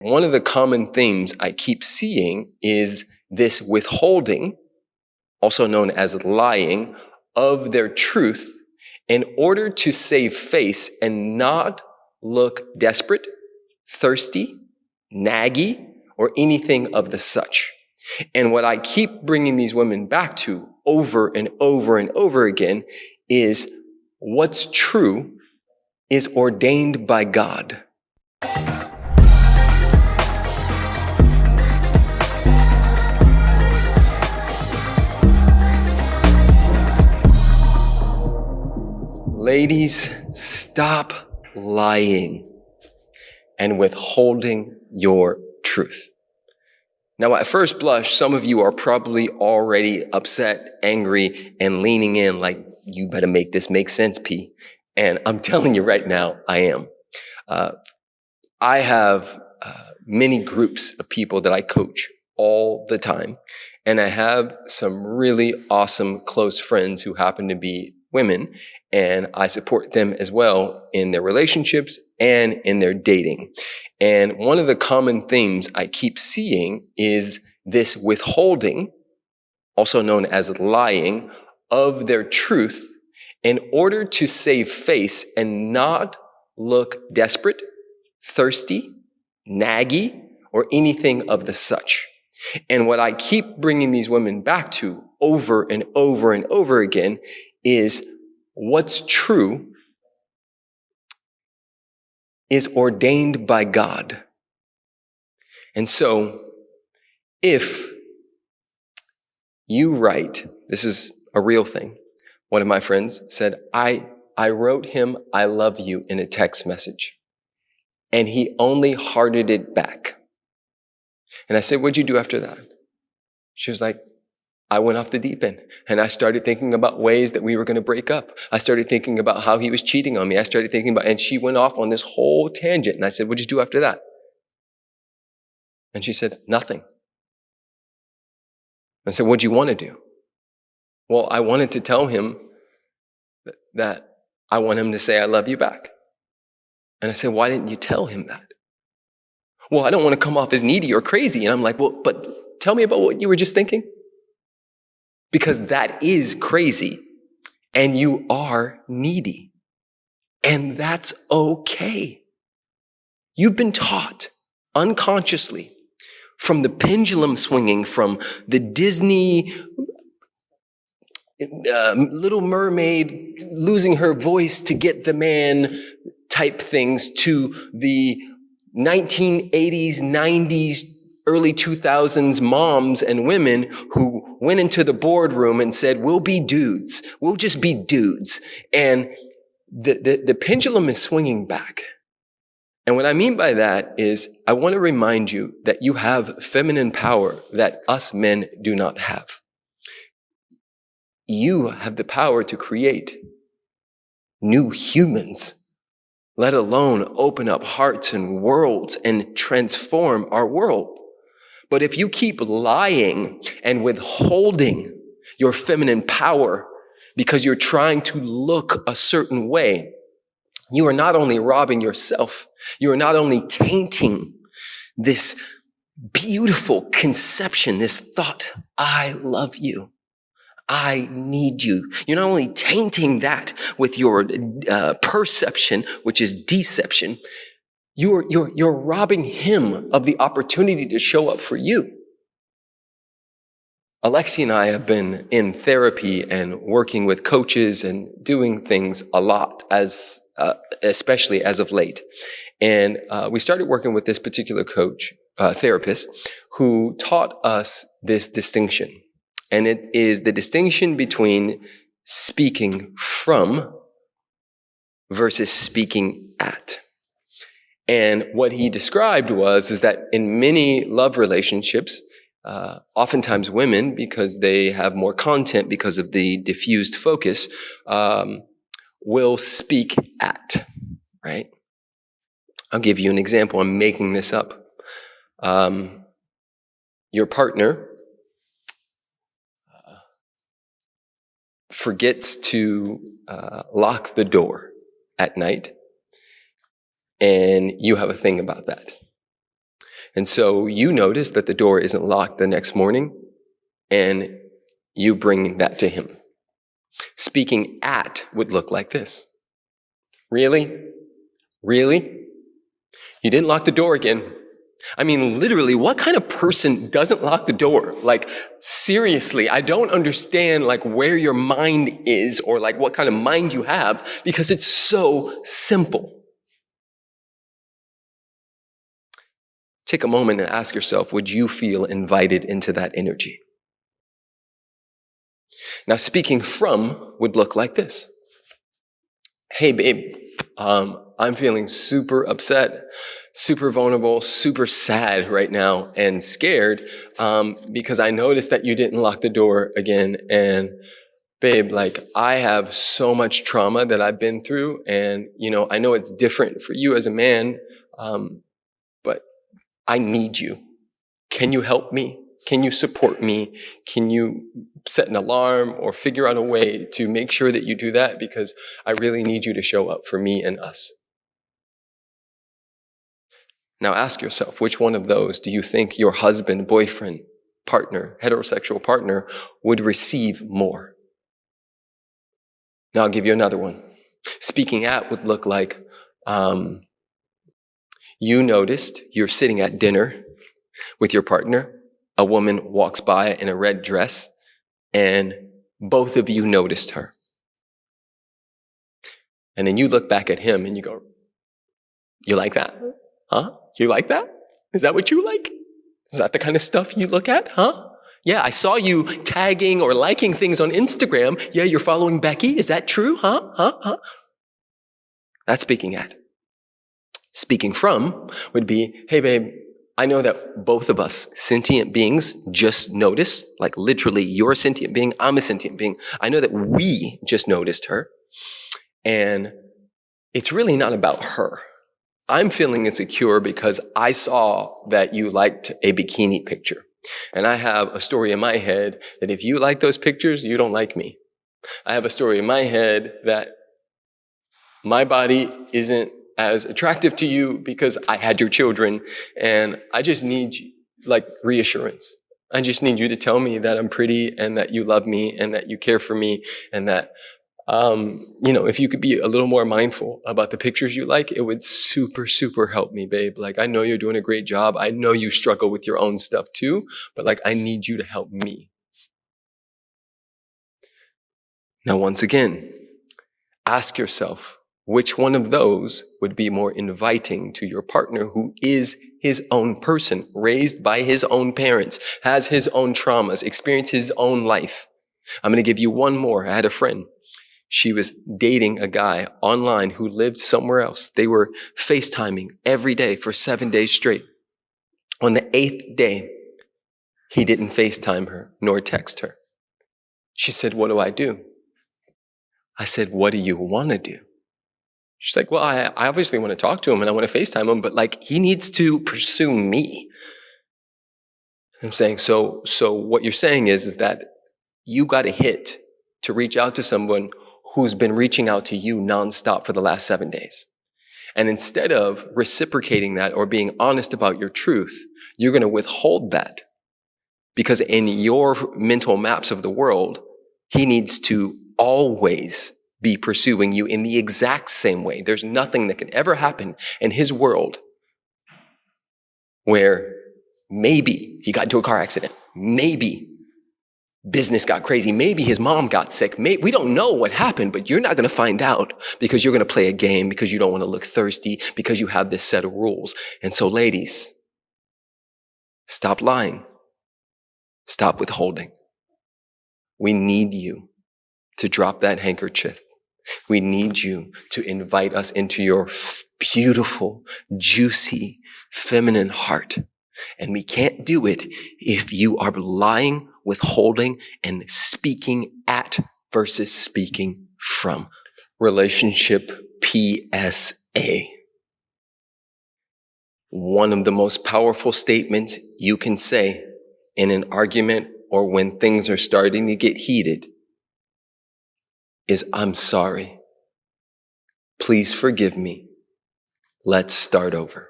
One of the common themes I keep seeing is this withholding, also known as lying, of their truth in order to save face and not look desperate, thirsty, naggy, or anything of the such. And what I keep bringing these women back to over and over and over again is what's true is ordained by God. Ladies, stop lying and withholding your truth. Now, at first blush, some of you are probably already upset, angry, and leaning in like, you better make this make sense, P. And I'm telling you right now, I am. Uh, I have uh, many groups of people that I coach all the time. And I have some really awesome close friends who happen to be women and I support them as well in their relationships and in their dating. And one of the common themes I keep seeing is this withholding, also known as lying, of their truth in order to save face and not look desperate, thirsty, naggy, or anything of the such. And what I keep bringing these women back to over and over and over again is what's true is ordained by God. And so, if you write, this is a real thing. One of my friends said, I, I wrote him, I love you in a text message. And he only hearted it back. And I said, what'd you do after that? She was like, I went off the deep end and I started thinking about ways that we were going to break up. I started thinking about how he was cheating on me. I started thinking about, and she went off on this whole tangent. And I said, what'd you do after that? And she said, nothing. I said, what'd you want to do? Well, I wanted to tell him that I want him to say, I love you back. And I said, why didn't you tell him that? Well, I don't want to come off as needy or crazy. And I'm like, well, but tell me about what you were just thinking because that is crazy and you are needy. And that's okay. You've been taught unconsciously from the pendulum swinging from the Disney uh, Little Mermaid losing her voice to get the man type things to the 1980s, 90s early 2000s moms and women who went into the boardroom and said, we'll be dudes. We'll just be dudes. And the, the, the pendulum is swinging back. And what I mean by that is I want to remind you that you have feminine power that us men do not have. You have the power to create new humans, let alone open up hearts and worlds and transform our world. But if you keep lying and withholding your feminine power because you're trying to look a certain way, you are not only robbing yourself, you are not only tainting this beautiful conception, this thought, I love you. I need you. You're not only tainting that with your uh, perception, which is deception, you're, you're, you're robbing him of the opportunity to show up for you. Alexi and I have been in therapy and working with coaches and doing things a lot, as uh, especially as of late. And uh, we started working with this particular coach, uh, therapist, who taught us this distinction. And it is the distinction between speaking from versus speaking at. And what he described was is that in many love relationships, uh, oftentimes women, because they have more content because of the diffused focus, um, will speak at, right? I'll give you an example. I'm making this up. Um, your partner uh, forgets to uh, lock the door at night and you have a thing about that. And so you notice that the door isn't locked the next morning and you bring that to him. Speaking at would look like this. Really? Really? You didn't lock the door again. I mean, literally, what kind of person doesn't lock the door? Like, seriously, I don't understand like where your mind is or like what kind of mind you have because it's so simple. Take a moment and ask yourself, would you feel invited into that energy? Now, speaking from would look like this. Hey, babe, um, I'm feeling super upset, super vulnerable, super sad right now, and scared um, because I noticed that you didn't lock the door again. And babe, like I have so much trauma that I've been through, and you know, I know it's different for you as a man, um, I need you. Can you help me? Can you support me? Can you set an alarm or figure out a way to make sure that you do that? Because I really need you to show up for me and us. Now ask yourself, which one of those do you think your husband, boyfriend, partner, heterosexual partner would receive more? Now I'll give you another one. Speaking at would look like, um, you noticed you're sitting at dinner with your partner. A woman walks by in a red dress and both of you noticed her. And then you look back at him and you go, you like that? Huh? You like that? Is that what you like? Is that the kind of stuff you look at? Huh? Yeah, I saw you tagging or liking things on Instagram. Yeah, you're following Becky. Is that true? Huh? Huh? Huh? That's speaking at. Speaking from would be, hey babe, I know that both of us, sentient beings, just noticed, like literally you're a sentient being, I'm a sentient being. I know that we just noticed her. And it's really not about her. I'm feeling insecure because I saw that you liked a bikini picture. And I have a story in my head that if you like those pictures, you don't like me. I have a story in my head that my body isn't as attractive to you because I had your children and I just need like reassurance. I just need you to tell me that I'm pretty and that you love me and that you care for me and that um, you know, if you could be a little more mindful about the pictures you like, it would super, super help me, babe. Like, I know you're doing a great job. I know you struggle with your own stuff too, but like, I need you to help me. Now, once again, ask yourself, which one of those would be more inviting to your partner who is his own person, raised by his own parents, has his own traumas, experienced his own life? I'm going to give you one more. I had a friend she was dating a guy online who lived somewhere else. They were FaceTiming every day for seven days straight. On the eighth day, he didn't FaceTime her nor text her. She said, What do I do? I said, What do you want to do? She's like, Well, I, I obviously want to talk to him and I want to FaceTime him, but like he needs to pursue me. I'm saying, so, so what you're saying is, is that you got a hit to reach out to someone who's been reaching out to you nonstop for the last seven days. And instead of reciprocating that or being honest about your truth, you're going to withhold that because in your mental maps of the world, he needs to always be pursuing you in the exact same way. There's nothing that can ever happen in his world where maybe he got into a car accident. Maybe business got crazy. Maybe his mom got sick. Maybe, we don't know what happened, but you're not going to find out because you're going to play a game because you don't want to look thirsty because you have this set of rules. And so ladies, stop lying. Stop withholding. We need you to drop that handkerchief. We need you to invite us into your beautiful, juicy, feminine heart. And we can't do it if you are lying withholding and speaking at versus speaking from. Relationship PSA. One of the most powerful statements you can say in an argument or when things are starting to get heated is, I'm sorry. Please forgive me. Let's start over.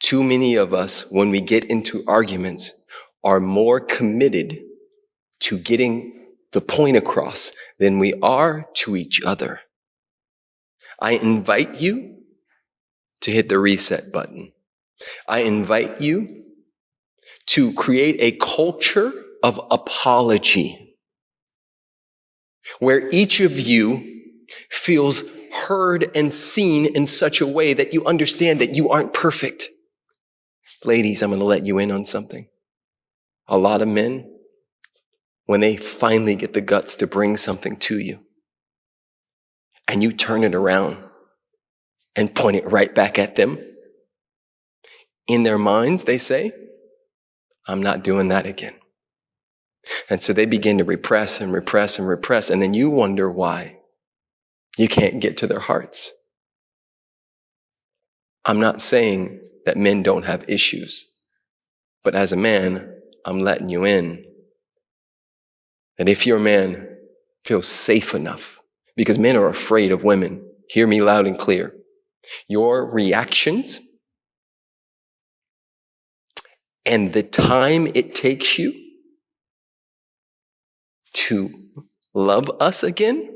Too many of us, when we get into arguments, are more committed to getting the point across than we are to each other. I invite you to hit the reset button. I invite you to create a culture of apology where each of you feels heard and seen in such a way that you understand that you aren't perfect. Ladies, I'm going to let you in on something. A lot of men, when they finally get the guts to bring something to you, and you turn it around and point it right back at them, in their minds, they say, I'm not doing that again. And so they begin to repress and repress and repress, and then you wonder why you can't get to their hearts. I'm not saying that men don't have issues, but as a man, I'm letting you in that if your man feels safe enough, because men are afraid of women, hear me loud and clear. Your reactions and the time it takes you to love us again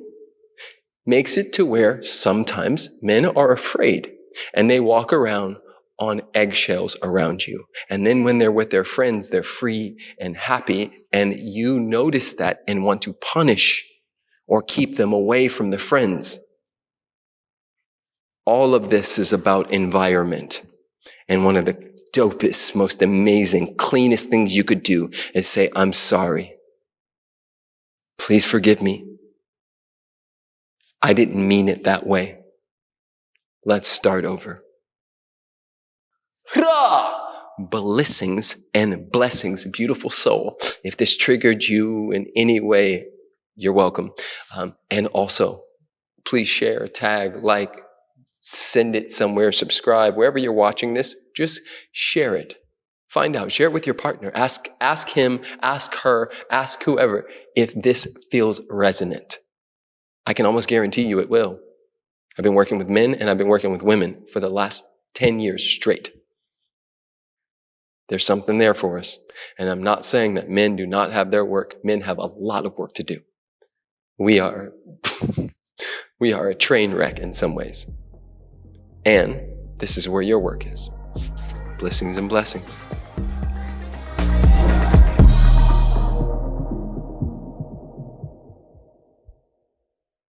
makes it to where sometimes men are afraid and they walk around on eggshells around you. And then when they're with their friends, they're free and happy. And you notice that and want to punish or keep them away from the friends. All of this is about environment. And one of the dopest, most amazing, cleanest things you could do is say, I'm sorry. Please forgive me. I didn't mean it that way. Let's start over. Blessings and blessings, beautiful soul. If this triggered you in any way, you're welcome. Um, and also, please share, tag, like, send it somewhere, subscribe, wherever you're watching this, just share it. Find out, share it with your partner. Ask, ask him, ask her, ask whoever if this feels resonant. I can almost guarantee you it will. I've been working with men and I've been working with women for the last 10 years straight. There's something there for us. And I'm not saying that men do not have their work. Men have a lot of work to do. We are, we are a train wreck in some ways. And this is where your work is. Blessings and blessings.